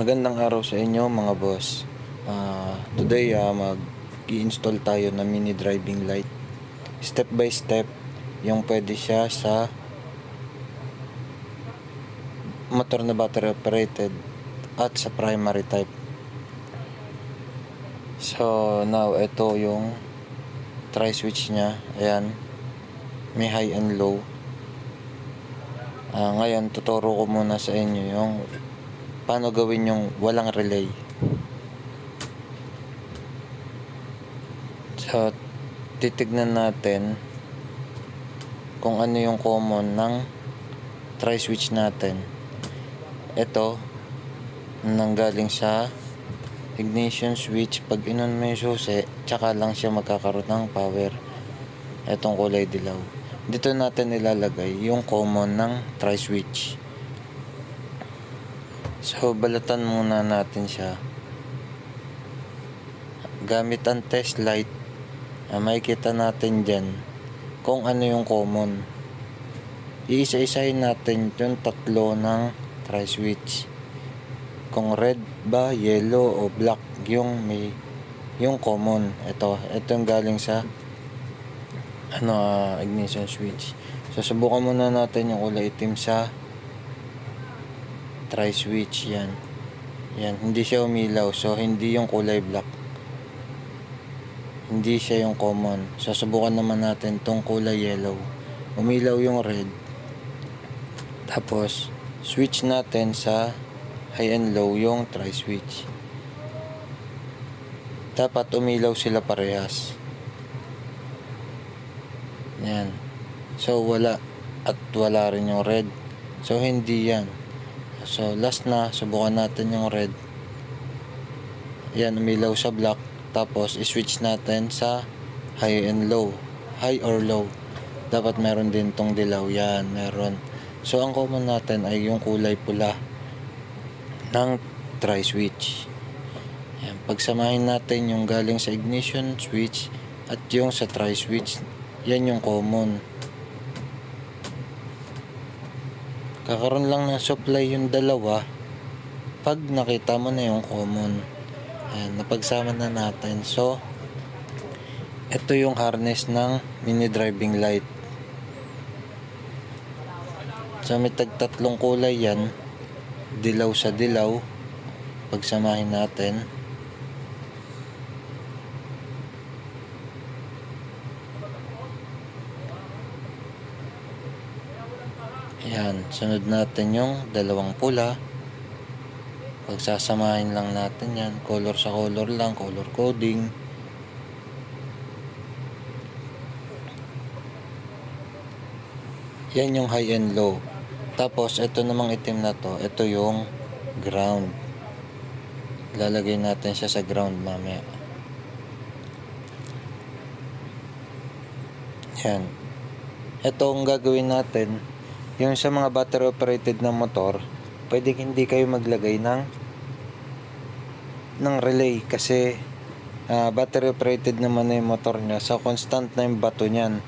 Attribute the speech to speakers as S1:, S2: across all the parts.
S1: Magandang araw sa inyo mga boss. Ah, today ah, mag-i-install tayo ng mini driving light. Step by step yung pwede siya sa motor na battery operated at sa primary type. So now ito yung try switch niya. Ayan. May high and low. Ah, ngayon tuturo ko muna sa inyo yung paano gawin yung walang relay. So, titignan natin kung ano yung common ng tri-switch natin. Ito, nanggaling sa ignition switch. Pag inon mo yung susi, tsaka lang siya magkakaroon ng power. Itong kulay dilaw. Dito natin ilalagay yung common ng tri-switch. So, balatan muna natin siya. Gamit ang test light, ah, makikita natin dyan kung ano yung common. Iisa-isahin natin yung tatlo ng tri-switch. Kung red ba, yellow o black yung may yung common. Ito, ito yung galing sa ano, ah, ignition switch. So, subukan muna natin yung kulay itim sa try switch yan. Yan hindi siya umilaw so hindi yung kulay black. Hindi siya yung common. So subukan naman natin tong kulay yellow. Umilaw yung red. Tapos switch natin sa high and low yung try switch. Dapat umilaw sila parehas. Yan. So wala at wala rin yung red. So hindi yan So, last na, subukan natin yung red. Yan, umilaw sa black. Tapos, i-switch natin sa high and low. High or low. Dapat meron din tong dilaw. Yan, meron. So, ang common natin ay yung kulay pula ng tri-switch. Yan, pagsamahin natin yung galing sa ignition switch at yung sa tri-switch. Yan yung common. Kakaroon lang ng supply yung dalawa pag nakita mo na yung common. Ayan, napagsama na natin. So ito yung harness ng mini driving light. So may tagtatlong kulay yan. Dilaw sa dilaw. Pagsamahin natin Yan, sunod natin yung dalawang pula. Pagsasamahin lang natin yan. Color sa color lang, color coding. Yan yung high and low. Tapos, ito namang itim na to. Ito yung ground. Lalagay natin siya sa ground mamaya. Yan. Ito ang gagawin natin yung sa mga battery operated na motor, pwede hindi kayo maglagay ng ng relay kasi uh, battery operated naman na yung motor niya. So constant na yung bato niyan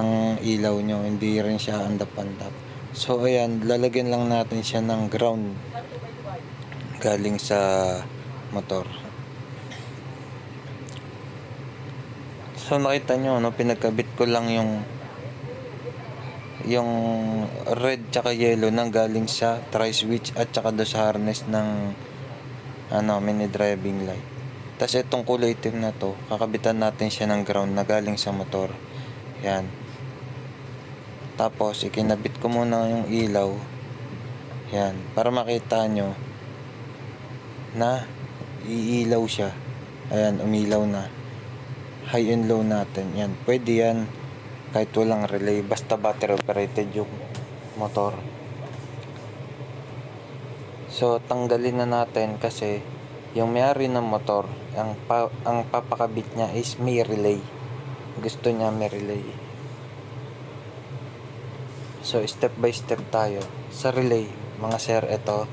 S1: ng ilaw nyo. Hindi rin siya andap-andap. So ayan, lalagyan lang natin siya ng ground galing sa motor. So nakita nyo, no, pinagkabit ko lang yung yung red tsaka yellow nang galing sa tri-switch at tsaka do sa harness ng ano, mini driving light. Tapos itong kulay itim na to, kakabitan natin siya ng ground na galing sa motor. Yan. Tapos ikinabit ko muna yung ilaw. Yan, para makita nyo na iilaw siya. Ayan, umilaw na. High and low natin. Yan, pwede yan kahit walang relay basta battery operated yung motor. So tanggalin na natin kasi yung may-ari ng motor ang, pa, ang papakabit niya is may relay. Gusto niya may relay. So step by step tayo sa relay mga sir ito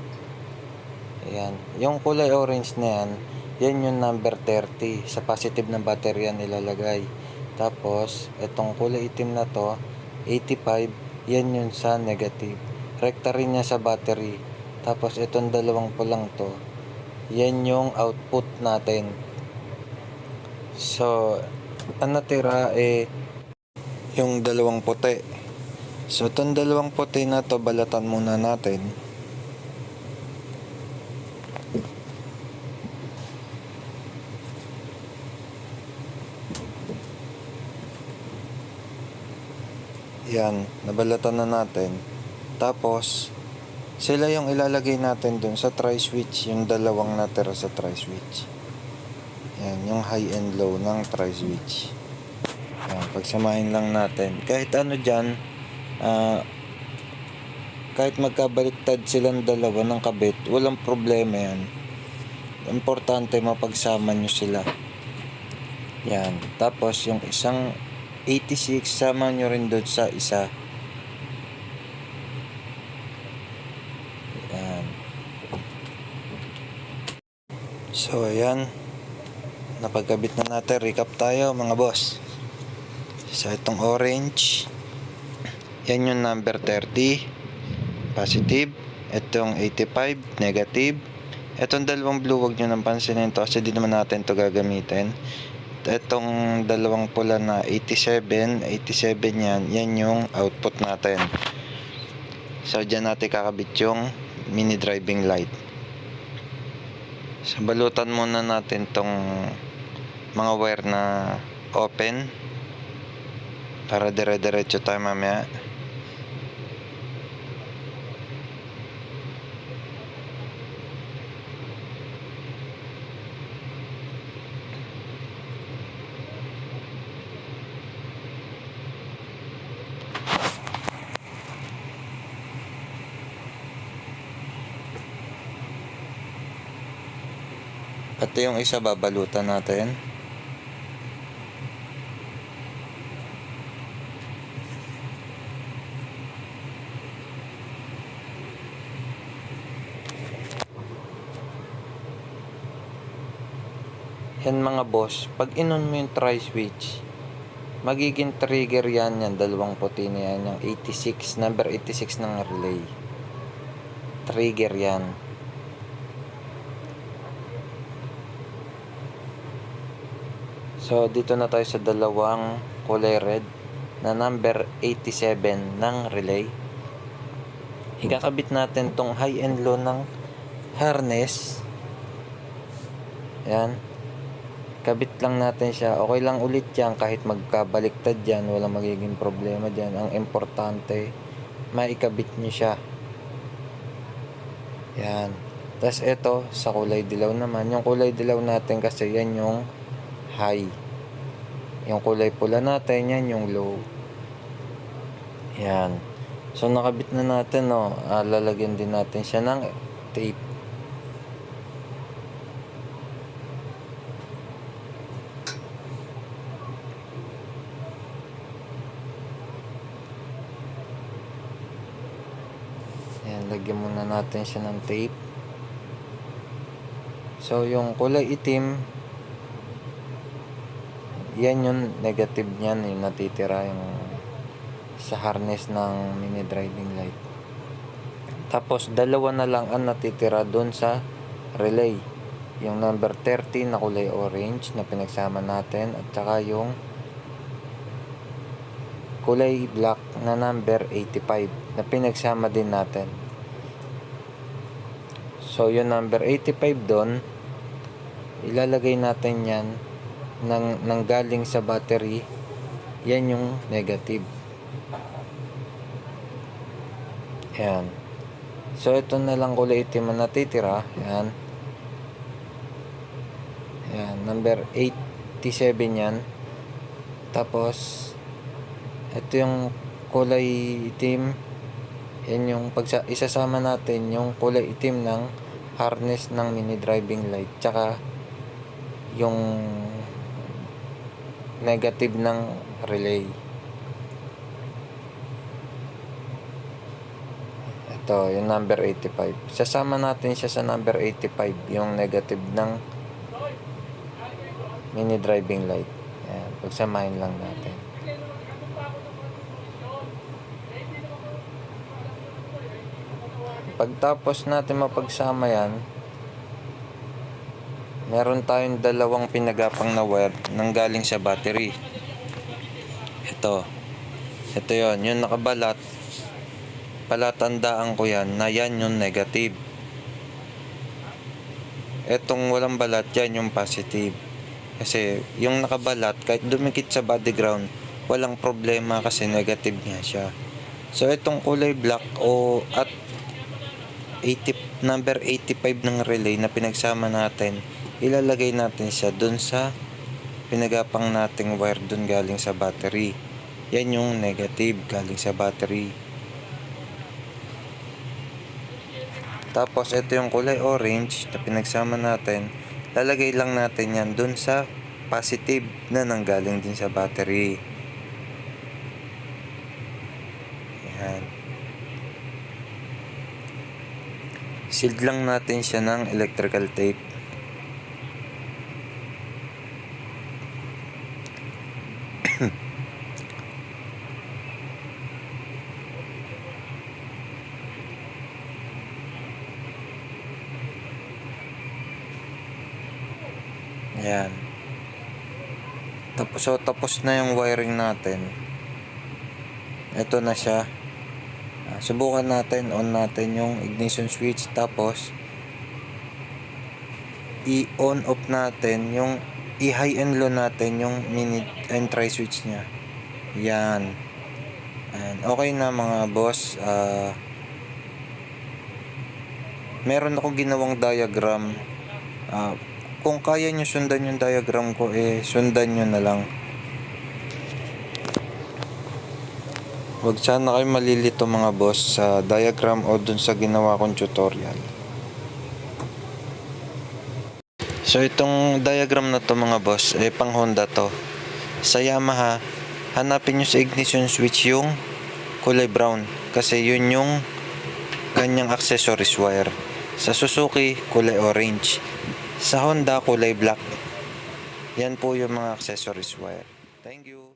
S1: ayan. Yung kulay orange na yan yan yung number 30 sa positive ng battery yan nilalagay tapos, itong kulay itim na to, 85, yan yun sa negative. Rekta rin niya sa battery. Tapos itong dalawang pulang to, yan yung output natin. So, ang natira eh yung dalawang puti. So, itong dalawang puti na to, balatan muna natin. Yan, nabalatan na natin. Tapos, sila yung ilalagay natin dun sa tri-switch, yung dalawang natira sa tri-switch. Yan, yung high and low ng tri-switch. Yan, pagsamahin lang natin. Kahit ano dyan, ah, kahit magkabaliktad silang dalawa ng kabit, walang problema yan. Importante mapagsama nyo sila. Yan. Tapos yung isang 86, sama nyo rin doon sa isa. Yan. So, ayan. Napagkabit na natin. Recap tayo mga boss. So, itong orange. Yan yung number 30. Positive. Itong 85. Negative. Itong dalawang blue, wag nyo nang pansinin to kasi di naman natin to gagamitin. Itong dalawang pula na 87, 87 yan, yan yung output natin. So, dyan natin kakabit yung mini driving light. So, balutan muna natin tong mga wire na open para dire-diretso tayo mamaya. Ito yung isa babalutan natin. Yan mga boss, pag inon mo yung try switch, magiging trigger yan yan, dalawang puti na yan, yung 86, number 86 ng relay. Trigger yan. So, dito na tayo sa dalawang kulay red na number 87 ng relay. Ikakabit natin tong high and low ng harness. Yan. Kabit lang natin siya. Okay lang ulit yan kahit magkabaliktad yan. Walang magiging problema dyan. Ang importante, maikabit nyo siya. Yan. Tapos ito, sa kulay dilaw naman. Yung kulay dilaw natin kasi yan yung high. Yung kulay pula natin, yan yung low. Yan. So, nakabit na natin, no. Ah, lalagyan din natin siya ng tape. Yan, lagyan muna natin siya ng tape. So, yung kulay itim, yan yung negative niyan, yung natitira yung sa harness ng mini driving light. Tapos, dalawa na lang ang natitira doon sa relay. Yung number 30 na kulay orange na pinagsama natin at saka yung kulay black na number 85 na pinagsama din natin. So, yung number 85 doon, ilalagay natin yan nang, nang galing sa battery, yan yung negative. Yan. So, ito na lang kulay itim na natitira. Yan. Yan. Number 87 yan. Tapos, ito yung kulay itim. Yan yung pagsa isasama natin yung kulay itim ng harness ng mini driving light. Tsaka, yung negative ng relay. Ito, yung number 85. Sasama natin siya sa number 85, yung negative ng mini driving light. Ayan, pagsamahin lang natin. Pagtapos natin mapagsama yan, meron tayong dalawang pinagapang na wire nang galing sa battery. Ito. Ito yon yung nakabalat. Palatandaan ko yan na yan yung negative. Etong walang balat, yan yung positive. Kasi yung nakabalat, kahit dumikit sa body ground, walang problema kasi negative nga siya. So itong kulay black o at 80, number 85 ng relay na pinagsama natin, ilalagay natin siya dun sa pinagapang nating wire dun galing sa battery. Yan yung negative galing sa battery. Tapos ito yung kulay orange na pinagsama natin. Lalagay lang natin yan dun sa positive na nanggaling din sa battery. Yan. Sealed lang natin siya ng electrical tape. Yan. Tapos, so, tapos na yung wiring natin. Ito na siya. Ah, subukan natin, on natin yung ignition switch. Tapos, i-on off natin yung i-high and low natin yung mini and try switch niya. Yan. And okay na mga boss. Ah, meron akong ginawang diagram. Ah, kung kaya nyo sundan yung diagram ko, eh, sundan nyo na lang. Huwag sana kayo malilito mga boss sa diagram o dun sa ginawa kong tutorial. So itong diagram na to mga boss, eh pang Honda to. Sa Yamaha, hanapin nyo sa ignition switch yung kulay brown. Kasi yun yung ganyang accessories wire. Sa Suzuki, kulay orange. Sa Honda, kulay black. Yan po yung mga accessories wire. Thank you.